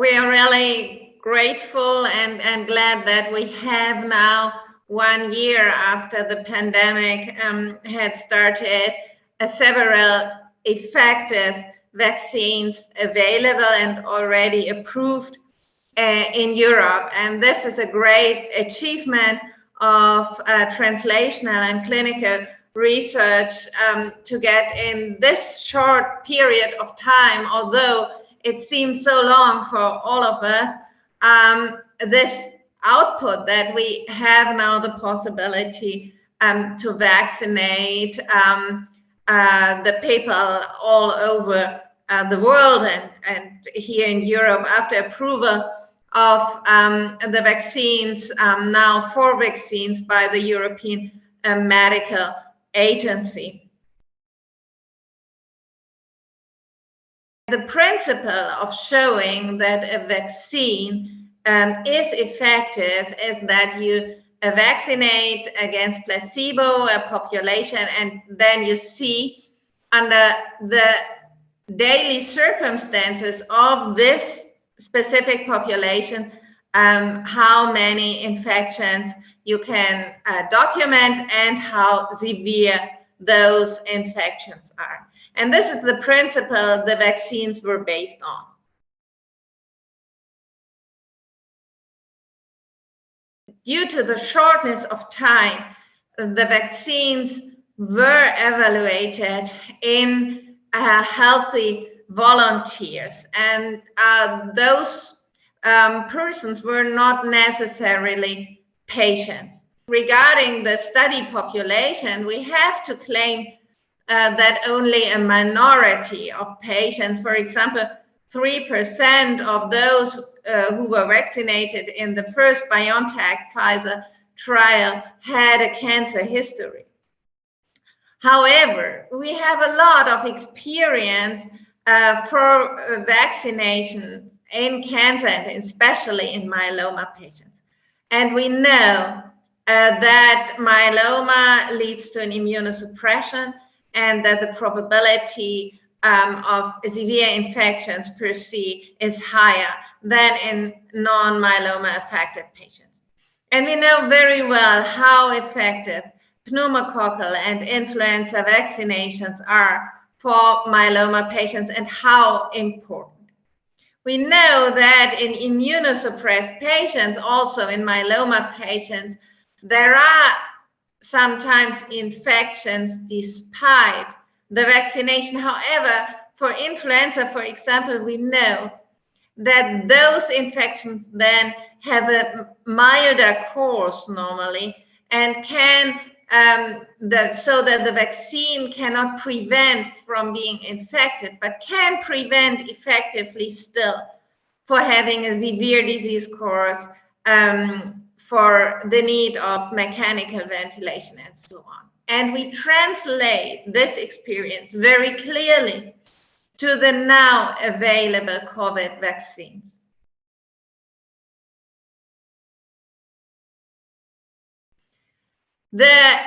really grateful and, and glad that we have now one year after the pandemic um, had started uh, several effective vaccines available and already approved uh, in Europe. And this is a great achievement of uh, translational and clinical research um, to get in this short period of time, although it seemed so long for all of us, um, this output that we have now the possibility um, to vaccinate um, uh, the people all over uh, the world and, and here in Europe after approval of um, the vaccines, um, now four vaccines by the European uh, Medical Agency. The principle of showing that a vaccine um, is effective is that you uh, vaccinate against placebo a population and then you see under the daily circumstances of this specific population um, how many infections you can uh, document and how severe those infections are. And this is the principle the vaccines were based on. Due to the shortness of time, the vaccines were evaluated in uh, healthy volunteers and uh, those um, persons were not necessarily patients. Regarding the study population, we have to claim uh, that only a minority of patients, for example, 3% of those uh, who were vaccinated in the first BioNTech Pfizer trial had a cancer history. However, we have a lot of experience uh, for uh, vaccinations in cancer and especially in myeloma patients. And we know uh, that myeloma leads to an immunosuppression and that the probability um, of severe infections per se is higher than in non-myeloma affected patients. And we know very well how effective pneumococcal and influenza vaccinations are for myeloma patients and how important. We know that in immunosuppressed patients, also in myeloma patients, there are sometimes infections despite the vaccination. However, for influenza, for example, we know that those infections then have a milder course normally and can um, the, so that the vaccine cannot prevent from being infected, but can prevent effectively still for having a severe disease course, um, for the need of mechanical ventilation and so on. And we translate this experience very clearly to the now available COVID vaccines. The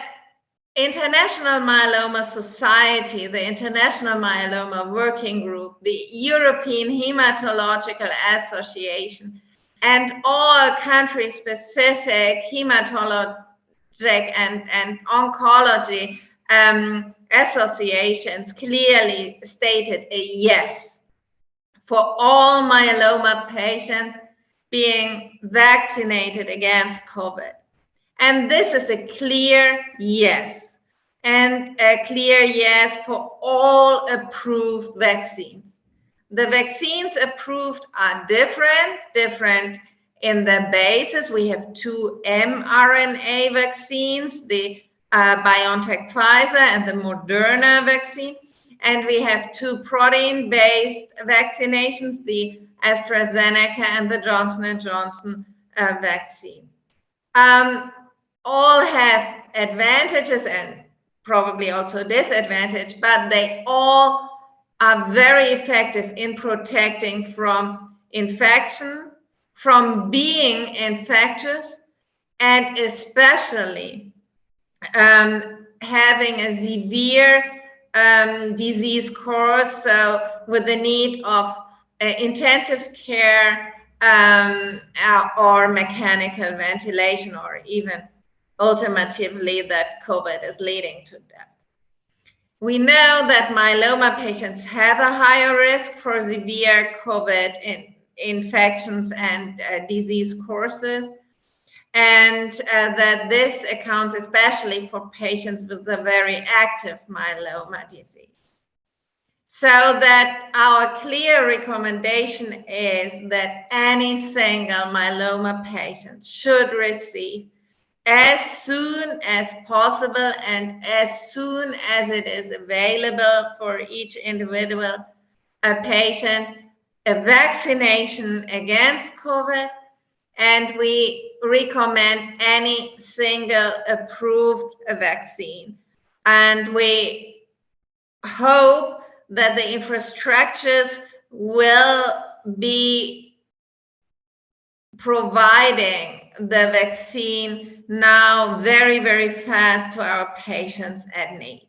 International Myeloma Society, the International Myeloma Working Group, the European Hematological Association, and all country-specific hematologic and, and oncology um, associations clearly stated a yes for all myeloma patients being vaccinated against COVID. And this is a clear yes. And a clear yes for all approved vaccines. The vaccines approved are different, different in the basis. We have two mRNA vaccines, the uh, BioNTech Pfizer and the Moderna vaccine. And we have two protein-based vaccinations, the AstraZeneca and the Johnson & Johnson uh, vaccine. Um, all have advantages and probably also disadvantage, but they all are very effective in protecting from infection, from being infectious, and especially um, having a severe um, disease course, so with the need of uh, intensive care um, uh, or mechanical ventilation, or even ultimately that COVID is leading to death. We know that myeloma patients have a higher risk for severe COVID in, infections and uh, disease courses, and uh, that this accounts especially for patients with a very active myeloma disease. So that our clear recommendation is that any single myeloma patient should receive as soon as possible and as soon as it is available for each individual a patient a vaccination against COVID and we recommend any single approved vaccine. And we hope that the infrastructures will be providing the vaccine now very, very fast to our patients at need.